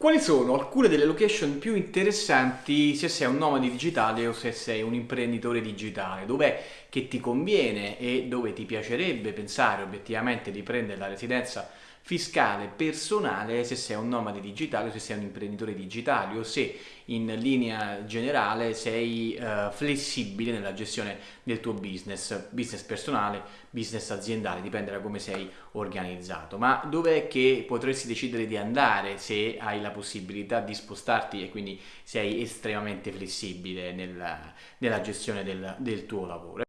Quali sono alcune delle location più interessanti se sei un nomade digitale o se sei un imprenditore digitale? Dov'è che ti conviene e dove ti piacerebbe pensare obiettivamente di prendere la residenza fiscale personale se sei un nomade digitale o se sei un imprenditore digitale o se in linea generale sei uh, flessibile nella gestione del tuo business, business personale, business aziendale, dipende da come sei organizzato. Ma dov'è che potresti decidere di andare se hai la possibilità di spostarti e quindi sei estremamente flessibile nella, nella gestione del, del tuo lavoro?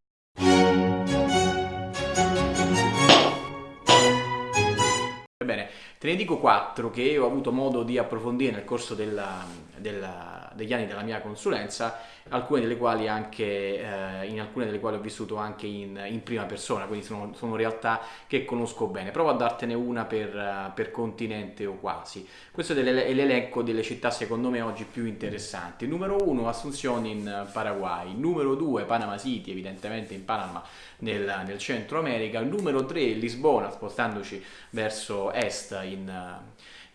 Ebbene, te ne dico quattro che ho avuto modo di approfondire nel corso della, della, degli anni della mia consulenza, alcune delle quali anche, eh, in alcune delle quali ho vissuto anche in, in prima persona, quindi sono, sono, realtà che conosco bene. Provo a dartene una per, per continente o quasi. Questo è l'elenco delle città secondo me oggi più interessanti. Numero uno, Asunción in Paraguay. Numero due, Panama City, evidentemente in Panama nel, nel centro America. Numero tre, Lisbona, spostandoci verso est in,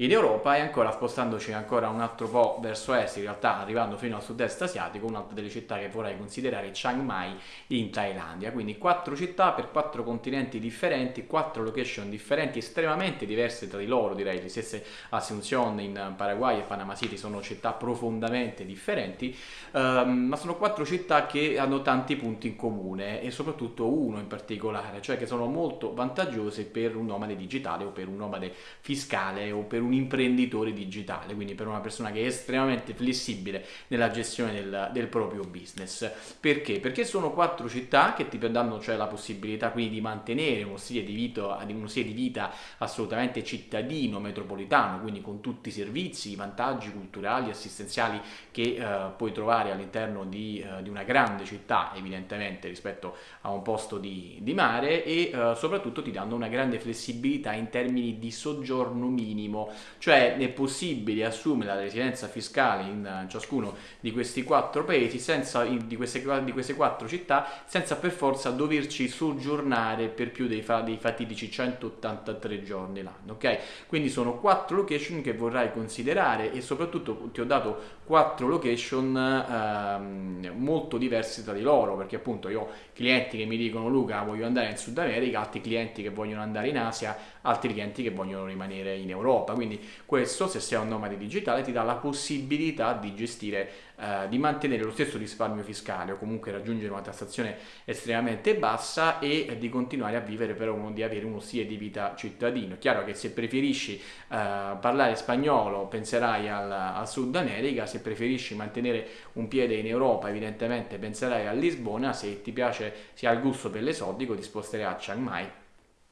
in Europa e ancora spostandoci ancora un altro po' verso est, in realtà arrivando fino al sud-est asiatico, un'altra delle città che vorrei considerare è Chiang Mai in Thailandia. Quindi quattro città per quattro continenti differenti, quattro location differenti, estremamente diverse tra di loro, direi le stesse Asunción in Paraguay e Panama City sono città profondamente differenti, ehm, ma sono quattro città che hanno tanti punti in comune e soprattutto uno in particolare, cioè che sono molto vantaggiose per un nomade digitale o per un nomade fiscale o per un un imprenditore digitale, quindi per una persona che è estremamente flessibile nella gestione del, del proprio business. Perché? Perché sono quattro città che ti danno cioè la possibilità quindi di mantenere uno stile di vita, uno stile di vita assolutamente cittadino, metropolitano, quindi con tutti i servizi, i vantaggi culturali, assistenziali che eh, puoi trovare all'interno di, eh, di, una grande città, evidentemente rispetto a un posto di, di mare e eh, soprattutto ti danno una grande flessibilità in termini di soggiorno minimo cioè è possibile assumere la residenza fiscale in eh, ciascuno di questi quattro paesi, senza, di, queste, di queste quattro città, senza per forza doverci soggiornare per più dei, dei fatidici 183 giorni l'anno, ok? Quindi sono quattro location che vorrai considerare e soprattutto ti ho dato quattro location ehm, molto diverse tra di loro, perché appunto io ho clienti che mi dicono Luca voglio andare in Sud America, altri clienti che vogliono andare in Asia, altri clienti che vogliono rimanere in Europa, quindi quindi questo, se sei un nomade digitale, ti dà la possibilità di gestire, eh, di mantenere lo stesso risparmio fiscale o comunque raggiungere una tassazione estremamente bassa e di continuare a vivere però di avere uno stile di vita cittadino. Chiaro che se preferisci eh, parlare spagnolo penserai al, al Sud America, se preferisci mantenere un piede in Europa evidentemente penserai a Lisbona, se ti piace, se hai il gusto per l'esotico ti sposterai a Chiang Mai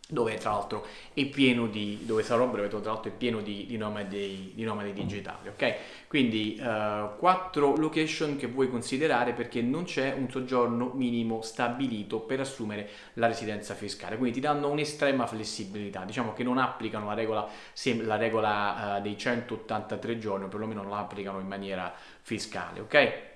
dove tra l'altro è pieno di, dove sarò breve, tra l'altro è pieno di, di, nomadi, di nomadi digitali, ok? Quindi uh, quattro location che vuoi considerare perché non c'è un soggiorno minimo stabilito per assumere la residenza fiscale, quindi ti danno un'estrema flessibilità, diciamo che non applicano la regola, la regola uh, dei 183 giorni, o perlomeno non la applicano in maniera fiscale, ok?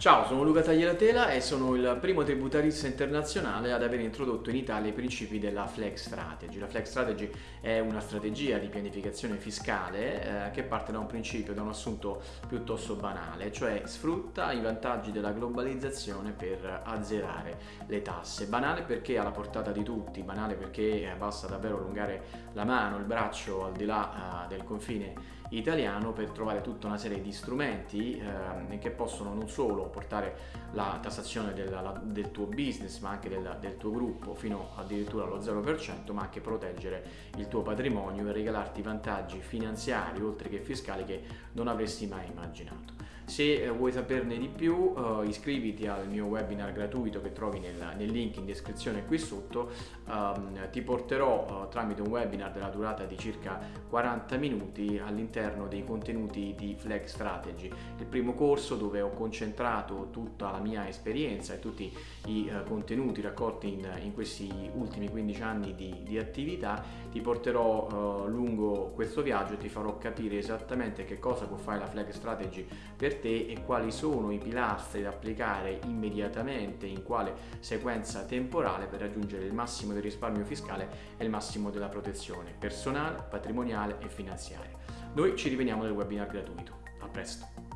Ciao, sono Luca Tagliatela e sono il primo tributarista internazionale ad aver introdotto in Italia i principi della Flex Strategy. La Flex Strategy è una strategia di pianificazione fiscale eh, che parte da un principio, da un assunto piuttosto banale, cioè sfrutta i vantaggi della globalizzazione per azzerare le tasse. Banale perché alla portata di tutti, banale perché basta davvero allungare la mano, il braccio al di là eh, del confine italiano per trovare tutta una serie di strumenti eh, che possono non solo portare la tassazione del, la, del tuo business ma anche del, del, tuo gruppo fino addirittura allo 0% ma anche proteggere il tuo patrimonio e regalarti vantaggi finanziari oltre che fiscali che non avresti mai immaginato. Se eh, vuoi saperne di più uh, iscriviti al mio webinar gratuito che trovi nel, nel link in descrizione qui sotto, um, ti porterò uh, tramite un webinar della durata di circa 40 minuti all'interno dei contenuti di Flex Strategy, il primo corso dove ho concentrato dedicato tutta la mia esperienza e tutti i eh, contenuti raccolti in, in, questi ultimi 15 anni di, di attività, ti porterò eh, lungo questo viaggio e ti farò capire esattamente che cosa può fare la Flag Strategy per te e quali sono i pilastri da applicare immediatamente, in quale sequenza temporale per raggiungere il massimo del risparmio fiscale e il massimo della protezione personale, patrimoniale e finanziaria. Noi ci rivediamo nel webinar gratuito. A presto!